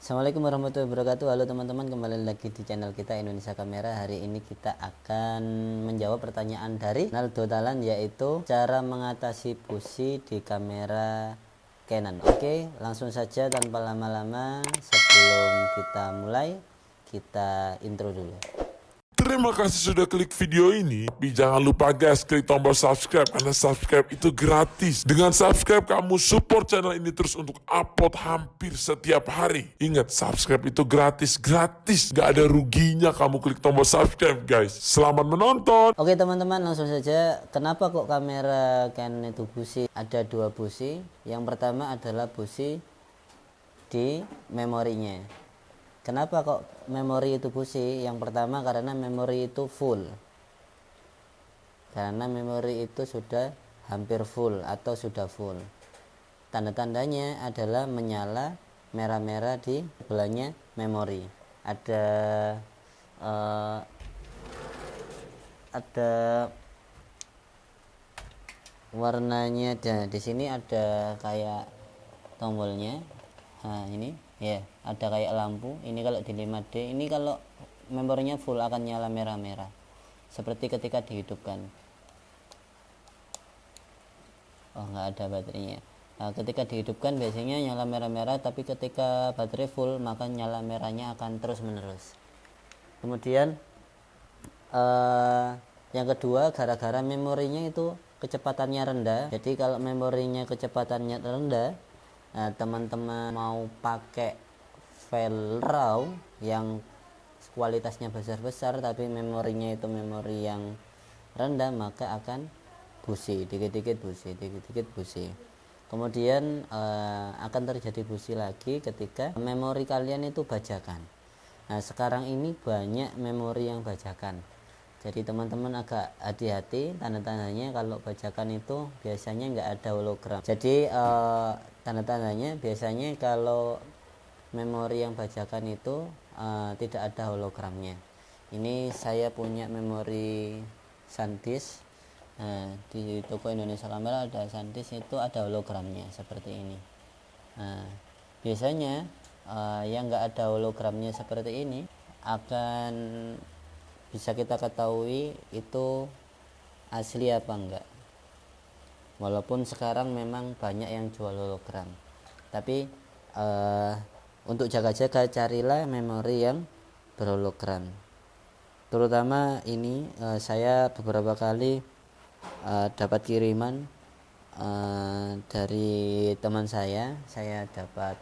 Assalamualaikum warahmatullahi wabarakatuh. Halo teman-teman kembali lagi di channel kita Indonesia Kamera. Hari ini kita akan menjawab pertanyaan dari Naldo Talan Yaitu cara mengatasi busi di kamera Canon. Oke langsung saja tanpa lama-lama. Sebelum kita mulai Kita intro dulu Terima kasih sudah klik video ini. Tapi jangan lupa guys, klik tombol subscribe karena subscribe itu gratis. Dengan subscribe kamu support channel ini terus untuk upload hampir setiap hari. Ingat, subscribe itu gratis, gratis. Gak ada ruginya kamu klik tombol subscribe guys. Selamat menonton. Oke teman-teman langsung saja Kenapa kok kamera Canon itu busi Ada dua busi Yang pertama adalah busi di memorinya Kenapa kok memori itu busi? Yang pertama karena memori itu full. Karena memori itu sudah hampir full atau sudah full. Tanda-tandanya adalah menyala merah-merah di sebelahnya memori. Ada uh, ada warnanya dan di sini ada kayak tombolnya. Nah, ini ya ada kayak lampu. Ini kalau di 5D ini kalau memorinya full akan nyala merah-merah. Seperti ketika dihidupkan. Oh nggak ada baterainya. Nah, ketika dihidupkan biasanya nyala merah-merah tapi ketika baterai full maka nyala merahnya akan terus menerus kemudian uh, yang kedua gara-gara memorinya itu kecepatannya rendah. Jadi kalau memorinya kecepatannya rendah nah teman-teman mau pakai file RAW yang kualitasnya besar-besar tapi memorinya itu memori yang rendah maka akan busi dikit-dikit busi dikit-dikit busi. Kemudian uh, akan terjadi busi lagi ketika memori kalian itu bajakan. Nah sekarang ini banyak memori yang bajakan jadi teman-teman agak hati-hati tanda-tandanya kalau bajakan itu biasanya nggak ada hologram. Jadi uh, tanda-tandanya biasanya kalau memori yang bajakan itu uh, tidak ada hologramnya. Ini saya punya memori SanDisk uh, di toko Indonesia Kamera ada SanDisk itu ada hologramnya seperti ini. Uh, biasanya uh, yang nggak ada hologramnya seperti ini akan bisa kita ketahui itu asli apa enggak. Walaupun sekarang memang banyak yang jual hologram. Tapi uh, untuk jaga-jaga carilah memori yang berhologram. Terutama ini uh, saya beberapa kali uh, dapat kiriman uh, dari teman saya. Saya dapat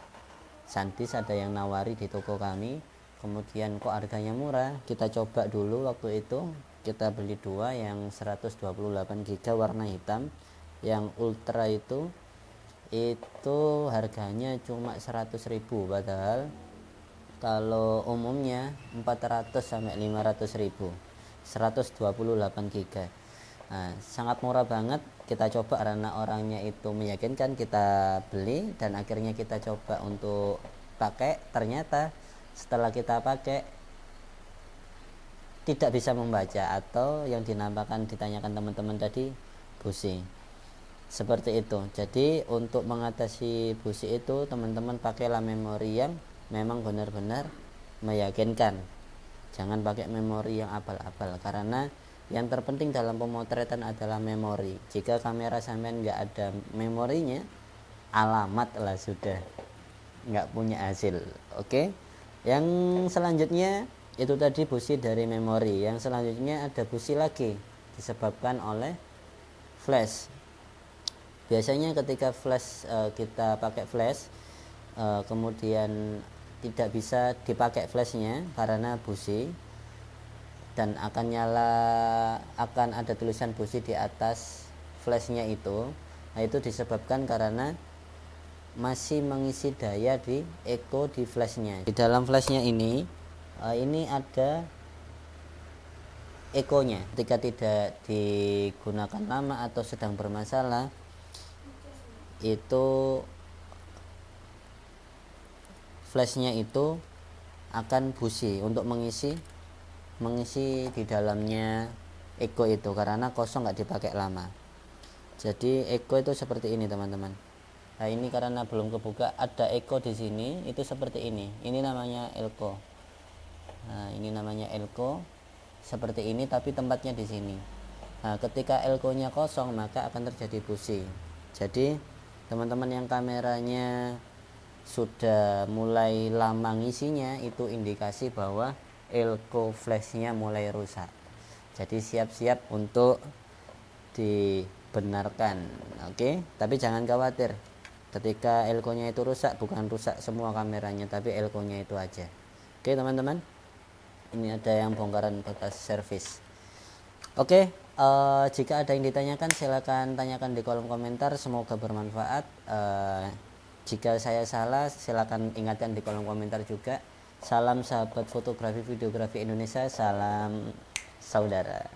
santis ada yang nawari di toko kami kemudian kok harganya murah? Kita coba dulu waktu itu. Kita beli dua yang 128 GB warna hitam. Yang ultra itu itu harganya cuma 100.000 padahal kalau umumnya 400 sampai 500.000 128 GB nah, sangat murah banget. Kita coba karena orangnya itu meyakinkan kita beli dan akhirnya kita coba untuk pakai. Ternyata setelah kita pakai tidak bisa membaca atau yang dinamakan ditanyakan teman-teman tadi busi seperti itu. Jadi untuk mengatasi busi itu teman-teman pakailah memori yang memang benar-benar meyakinkan. Jangan pakai memori yang abal-abal karena yang terpenting dalam pemotretan adalah memori. Jika kamera sampean nggak ada memorinya alamat lah sudah. Nggak punya hasil oke? okay? Yang selanjutnya itu tadi busi dari memori. Yang selanjutnya ada busi lagi disebabkan oleh flash. Biasanya ketika flash uh, kita pakai flash uh, kemudian tidak bisa dipakai flashnya karena busi dan akan nyala akan ada tulisan busi di atas flashnya itu. Nah itu disebabkan karena masih mengisi daya di echo di flashnya. Di dalam flashnya ini uh, ini ada ekonya ketika tidak digunakan lama atau sedang bermasalah itu flashnya itu akan busi untuk mengisi mengisi di dalamnya echo itu. Karena kosong nggak dipakai lama. Jadi echo itu seperti ini teman-teman nah ini karena belum kebuka ada Eko di sini itu seperti ini. Ini namanya Elko. Nah ini namanya Elko seperti ini tapi tempatnya di sini. Nah ketika Elko nya kosong maka akan terjadi pusing. Jadi teman-teman yang kameranya sudah mulai lama ngisinya itu indikasi bahwa Elko flashnya mulai rusak. Jadi siap-siap untuk dibenarkan oke? Tapi jangan khawatir ketika elko nya itu rusak bukan rusak semua kameranya tapi elko nya itu aja. Oke teman-teman? Ini ada yang bongkaran bekas servis. Oke uh, jika ada yang ditanyakan silahkan tanyakan di kolom komentar. Semoga bermanfaat. Uh, jika saya salah silahkan ingatkan di kolom komentar juga. Salam sahabat fotografi videografi Indonesia salam saudara